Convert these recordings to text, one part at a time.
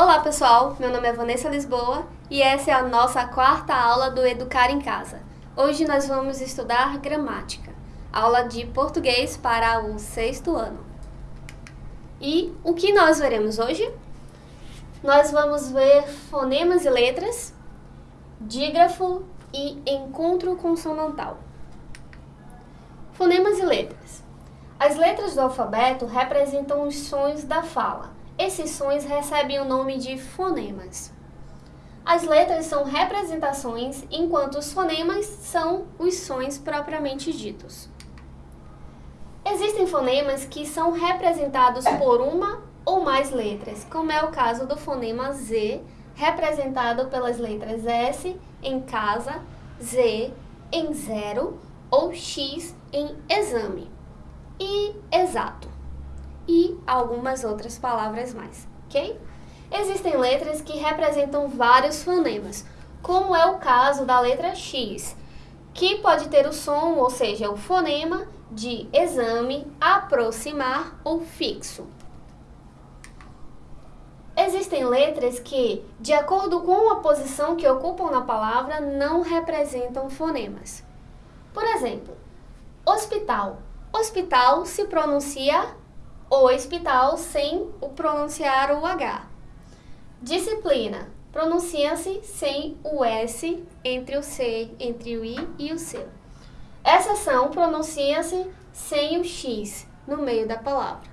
Olá pessoal, meu nome é Vanessa Lisboa e essa é a nossa quarta aula do Educar em Casa. Hoje nós vamos estudar gramática, aula de português para o sexto ano. E o que nós veremos hoje? Nós vamos ver fonemas e letras, dígrafo e encontro consonantal. Fonemas e letras. As letras do alfabeto representam os sons da fala. Esses sons recebem o nome de fonemas. As letras são representações, enquanto os fonemas são os sons propriamente ditos. Existem fonemas que são representados por uma ou mais letras, como é o caso do fonema Z, representado pelas letras S em casa, Z em zero ou X em exame e exato e algumas outras palavras mais, ok? Existem letras que representam vários fonemas, como é o caso da letra X, que pode ter o som, ou seja, o fonema de exame, aproximar ou fixo. Existem letras que, de acordo com a posição que ocupam na palavra, não representam fonemas. Por exemplo, hospital. Hospital se pronuncia hospital sem o pronunciar o H. Disciplina. Pronuncia-se sem o S entre o C, entre o I e o C. Exceção pronuncia-se sem o X no meio da palavra.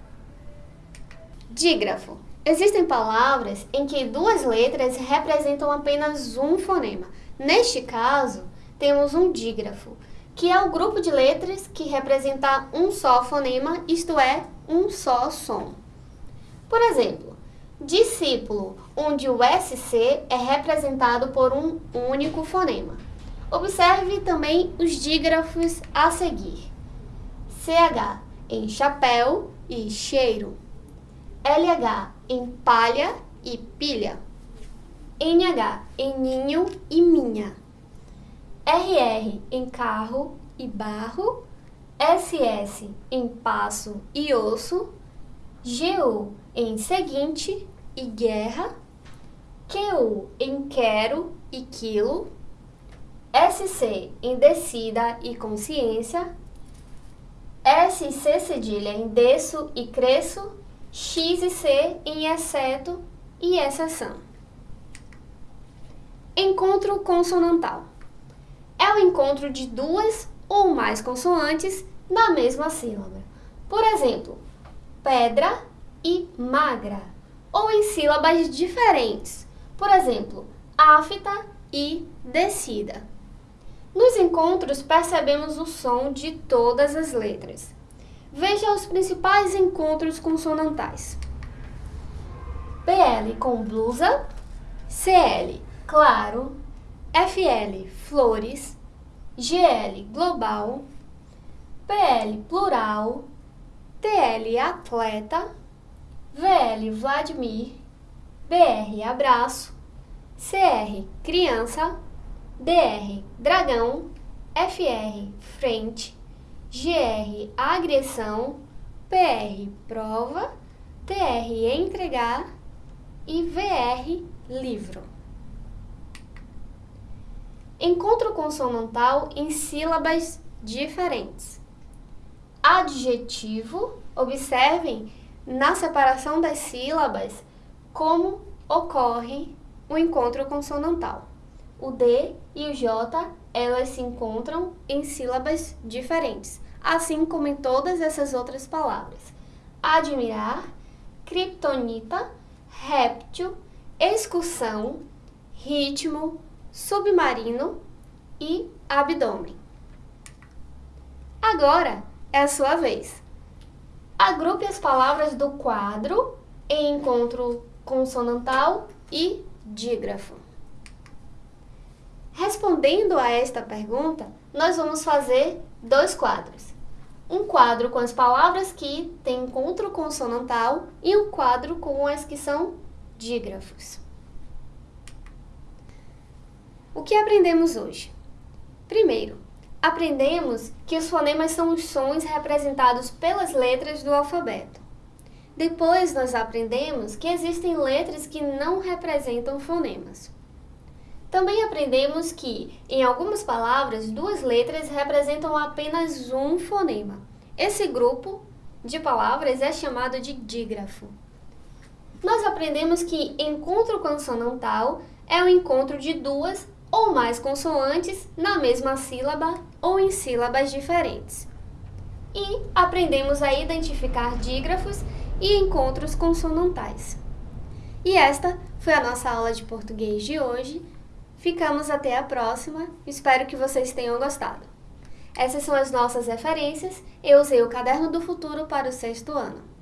Dígrafo. Existem palavras em que duas letras representam apenas um fonema. Neste caso, temos um dígrafo, que é o grupo de letras que representa um só fonema, isto é, um só som. Por exemplo, discípulo, onde o SC é representado por um único fonema. Observe também os dígrafos a seguir. CH em chapéu e cheiro. LH em palha e pilha. NH em ninho e minha. RR em carro e barro, SS em passo e osso, GU em seguinte e guerra, QU em quero e quilo, SC em descida e consciência, SC cedilha em desço e cresço, X e C em exceto e exceção. Encontro consonantal é o encontro de duas ou mais consoantes na mesma sílaba. Por exemplo, pedra e magra, ou em sílabas diferentes. Por exemplo, afta e descida. Nos encontros percebemos o som de todas as letras. Veja os principais encontros consonantais. PL com blusa, CL claro, FL flores, GL global, PL plural, TL atleta, VL Vladimir, BR abraço, CR criança, DR dragão, FR frente, GR agressão, PR prova, TR entregar e VR livro. Encontro consonantal em sílabas diferentes. Adjetivo, observem na separação das sílabas como ocorre o encontro consonantal. O D e o J, elas se encontram em sílabas diferentes, assim como em todas essas outras palavras. Admirar, kriptonita, réptil, excursão, ritmo, submarino e abdômen. Agora é a sua vez. Agrupe as palavras do quadro em encontro consonantal e dígrafo. Respondendo a esta pergunta, nós vamos fazer dois quadros. Um quadro com as palavras que têm encontro consonantal e um quadro com as que são dígrafos. O que aprendemos hoje? Primeiro, aprendemos que os fonemas são os sons representados pelas letras do alfabeto. Depois nós aprendemos que existem letras que não representam fonemas. Também aprendemos que, em algumas palavras, duas letras representam apenas um fonema. Esse grupo de palavras é chamado de dígrafo. Nós aprendemos que encontro consonantal é o encontro de duas ou mais consoantes na mesma sílaba ou em sílabas diferentes. E aprendemos a identificar dígrafos e encontros consonantais. E esta foi a nossa aula de português de hoje. Ficamos até a próxima. Espero que vocês tenham gostado. Essas são as nossas referências. Eu usei o Caderno do Futuro para o sexto ano.